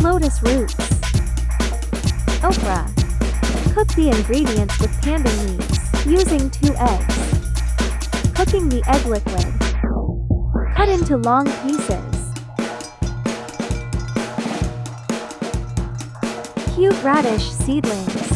Lotus roots. Okra. Cook the ingredients with pandan leaves, using two eggs. Cooking the egg liquid. Cut into long pieces. Cute radish seedlings.